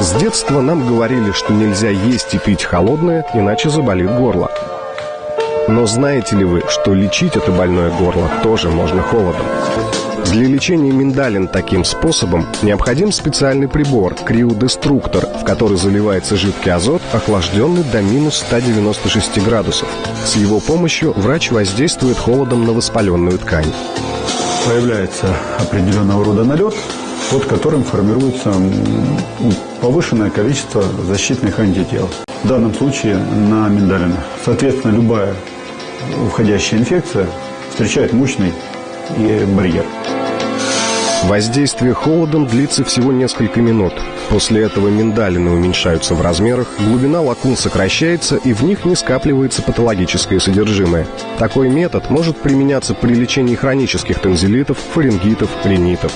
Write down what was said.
С детства нам говорили, что нельзя есть и пить холодное, иначе заболит горло. Но знаете ли вы, что лечить это больное горло тоже можно холодом? Для лечения миндалин таким способом необходим специальный прибор – криодеструктор, в который заливается жидкий азот, охлажденный до минус 196 градусов. С его помощью врач воздействует холодом на воспаленную ткань. Появляется определенного рода налет, под которым формируется повышенное количество защитных антител. В данном случае на миндалинах. Соответственно, любая входящая инфекция встречает мощный барьер. Воздействие холодом длится всего несколько минут. После этого миндалины уменьшаются в размерах, глубина лакун сокращается и в них не скапливается патологическое содержимое. Такой метод может применяться при лечении хронических танзелитов, фарингитов, ринитов.